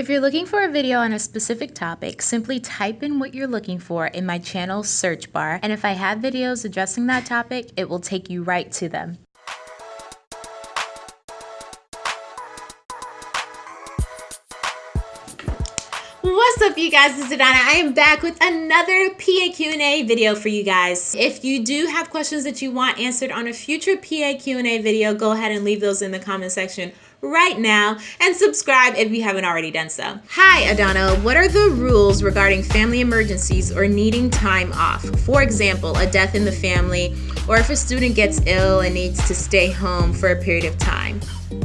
If you're looking for a video on a specific topic, simply type in what you're looking for in my channel search bar, and if I have videos addressing that topic, it will take you right to them. What's up you guys, it's Adana. I am back with another PA Q&A video for you guys. If you do have questions that you want answered on a future PA Q&A video, go ahead and leave those in the comment section right now and subscribe if you haven't already done so. Hi Adana, what are the rules regarding family emergencies or needing time off? For example, a death in the family or if a student gets ill and needs to stay home for a period of time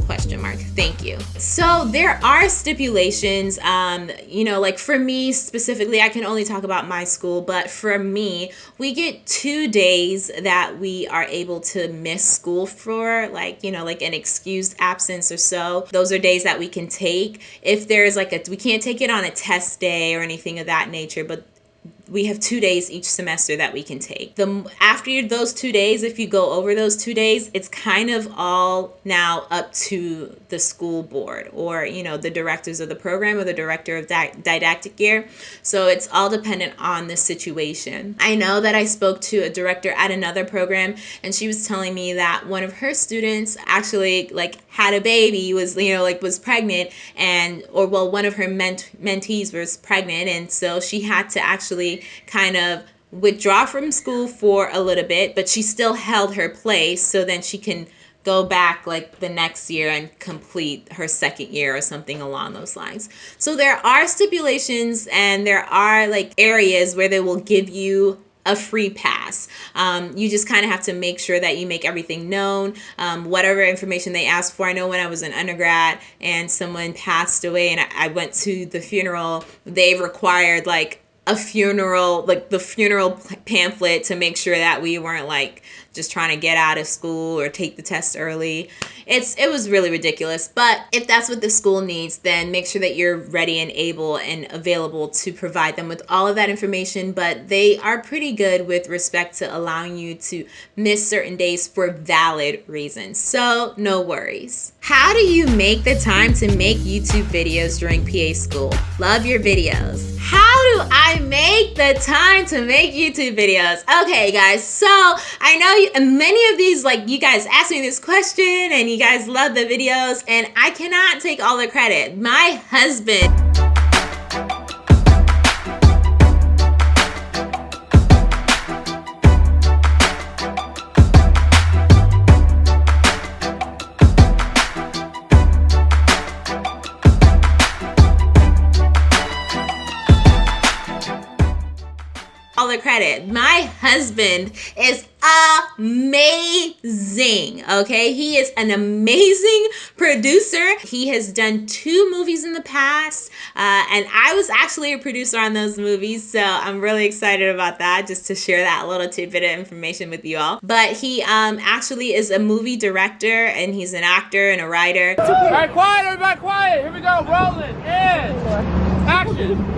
question mark. Thank you. So there are stipulations um you know like for me specifically i can only talk about my school but for me we get two days that we are able to miss school for like you know like an excused absence or so. Those are days that we can take. If there's like a we can't take it on a test day or anything of that nature but we have two days each semester that we can take. The after those two days, if you go over those two days, it's kind of all now up to the school board or you know the directors of the program or the director of di didactic year. So it's all dependent on the situation. I know that I spoke to a director at another program, and she was telling me that one of her students actually like had a baby, was you know like was pregnant, and or well one of her ment mentees was pregnant, and so she had to actually kind of withdraw from school for a little bit, but she still held her place so then she can go back like the next year and complete her second year or something along those lines. So there are stipulations and there are like areas where they will give you a free pass. Um, you just kind of have to make sure that you make everything known, um, whatever information they ask for. I know when I was an undergrad and someone passed away and I, I went to the funeral, they required like a funeral, like the funeral pamphlet to make sure that we weren't like just trying to get out of school or take the test early. It's it was really ridiculous. But if that's what the school needs, then make sure that you're ready and able and available to provide them with all of that information. But they are pretty good with respect to allowing you to miss certain days for valid reasons. So no worries. How do you make the time to make YouTube videos during PA school? Love your videos. How do I make the time to make YouTube videos? Okay, guys, so I know you, many of these, like, you guys asked me this question and you guys love the videos, and I cannot take all the credit. My husband. Credit. My husband is amazing. Okay, he is an amazing producer. He has done two movies in the past, uh, and I was actually a producer on those movies, so I'm really excited about that. Just to share that little tidbit of information with you all. But he um, actually is a movie director, and he's an actor and a writer. All right, quiet, everybody, quiet. Here we go, rolling. In. Action.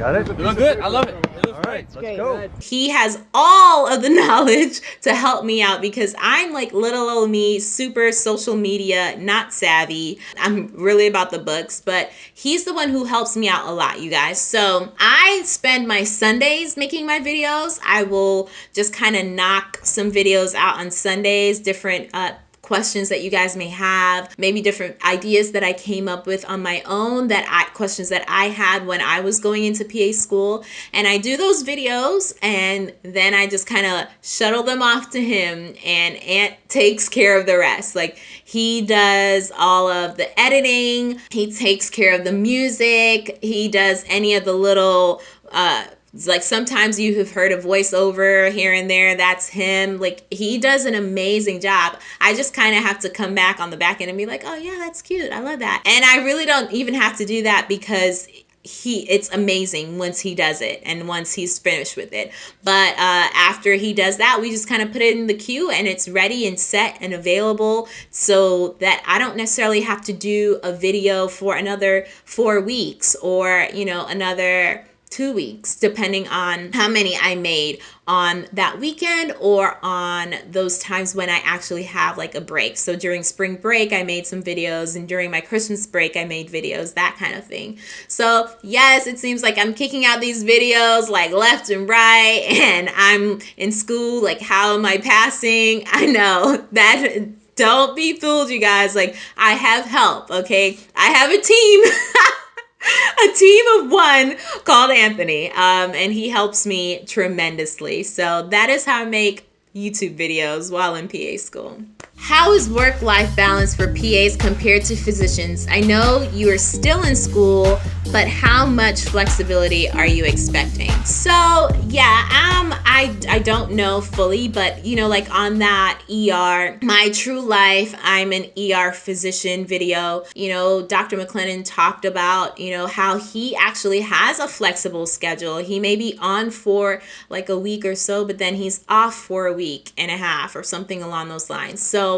Got it? Doing good. I love it. It All right, great. let's go. He has all of the knowledge to help me out because I'm like little old me, super social media, not savvy. I'm really about the books, but he's the one who helps me out a lot, you guys. So I spend my Sundays making my videos. I will just kind of knock some videos out on Sundays, different uh, questions that you guys may have, maybe different ideas that I came up with on my own that I questions that I had when I was going into PA school. And I do those videos and then I just kind of shuttle them off to him and Ant takes care of the rest. Like he does all of the editing, he takes care of the music, he does any of the little uh like sometimes you have heard a voiceover here and there. That's him. Like he does an amazing job. I just kind of have to come back on the back end and be like, oh yeah, that's cute. I love that. And I really don't even have to do that because he it's amazing once he does it and once he's finished with it but uh, after he does that we just kind of put it in the queue and it's ready and set and available so that i don't necessarily have to do a video for another four weeks or you know another two weeks, depending on how many I made on that weekend or on those times when I actually have like a break. So during spring break, I made some videos, and during my Christmas break, I made videos, that kind of thing. So, yes, it seems like I'm kicking out these videos like left and right, and I'm in school. Like, how am I passing? I know that don't be fooled, you guys. Like, I have help, okay? I have a team. a team of one called Anthony, um, and he helps me tremendously. So that is how I make YouTube videos while in PA school. How is work life balance for PAs compared to physicians? I know you are still in school, but how much flexibility are you expecting? So, yeah, um, I, I don't know fully, but you know, like on that ER, my true life, I'm an ER physician video. You know, Dr. McLennan talked about, you know, how he actually has a flexible schedule. He may be on for like a week or so, but then he's off for a week and a half or something along those lines. So,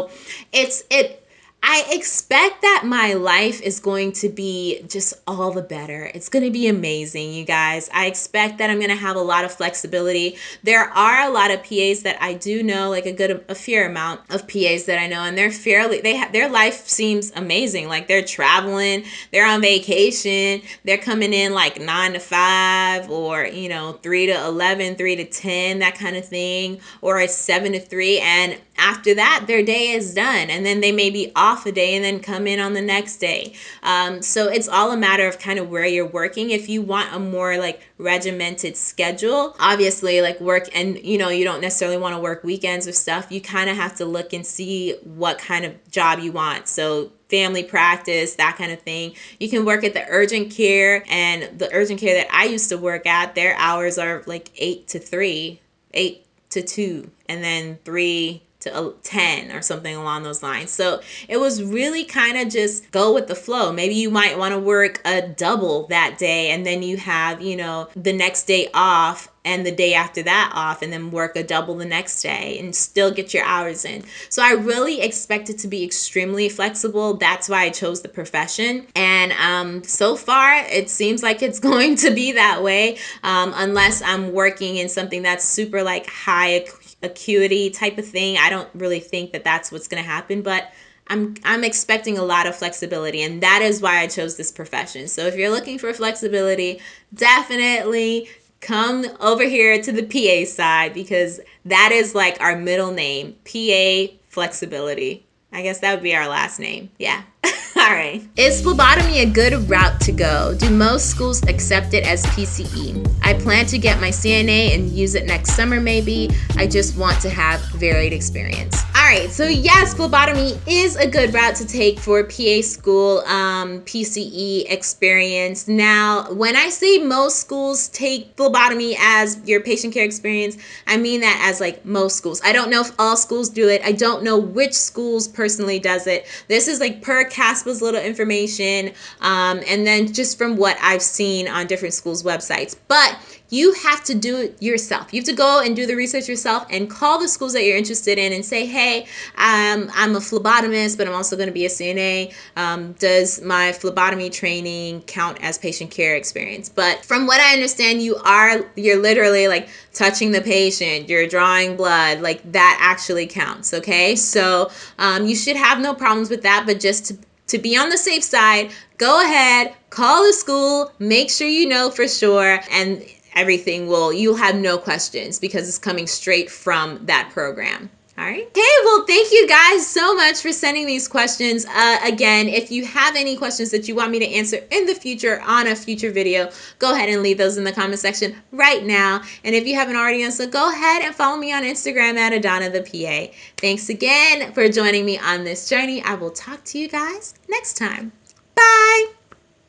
it's it I expect that my life is going to be just all the better. It's going to be amazing, you guys. I expect that I'm going to have a lot of flexibility. There are a lot of PAs that I do know, like a good a fair amount of PAs that I know and they're fairly they have their life seems amazing. Like they're traveling, they're on vacation, they're coming in like 9 to 5 or, you know, 3 to 11, 3 to 10, that kind of thing, or a 7 to 3 and after that their day is done and then they may be off a day and then come in on the next day. Um, so it's all a matter of kind of where you're working. If you want a more like regimented schedule obviously like work and you know you don't necessarily want to work weekends or stuff you kind of have to look and see what kind of job you want. So family practice, that kind of thing. You can work at the urgent care and the urgent care that I used to work at, their hours are like 8 to 3, 8 to 2, and then 3 to 10 or something along those lines. So it was really kind of just go with the flow. Maybe you might want to work a double that day and then you have, you know, the next day off and the day after that off and then work a double the next day and still get your hours in. So I really expect it to be extremely flexible. That's why I chose the profession. And um, so far, it seems like it's going to be that way um, unless I'm working in something that's super like high acuity type of thing. I don't really think that that's what's going to happen, but I'm I'm expecting a lot of flexibility and that is why I chose this profession. So if you're looking for flexibility, definitely come over here to the PA side because that is like our middle name, PA flexibility. I guess that would be our last name. Yeah. All right. Is phlebotomy a good route to go? Do most schools accept it as PCE? I plan to get my CNA and use it next summer maybe. I just want to have varied experience. All right, so yes, phlebotomy is a good route to take for PA school um, PCE experience. Now, when I say most schools take phlebotomy as your patient care experience, I mean that as like most schools. I don't know if all schools do it. I don't know which schools personally does it. This is like per CASPA's little information, um, and then just from what I've seen on different schools' websites. But you have to do it yourself. You have to go and do the research yourself and call the schools that you're interested in and say, hey, um, I'm a phlebotomist, but I'm also going to be a CNA. Um, does my phlebotomy training count as patient care experience? But from what I understand, you are, you're literally like touching the patient, you're drawing blood, like that actually counts, okay? So um, you should have no problems with that, but just to to be on the safe side, go ahead, call the school, make sure you know for sure, and everything will, you'll have no questions because it's coming straight from that program. All right. Okay, well, thank you guys so much for sending these questions. Uh, again, if you have any questions that you want me to answer in the future on a future video, go ahead and leave those in the comment section right now. And if you haven't already done so, go ahead and follow me on Instagram at Adana the PA. Thanks again for joining me on this journey. I will talk to you guys next time. Bye.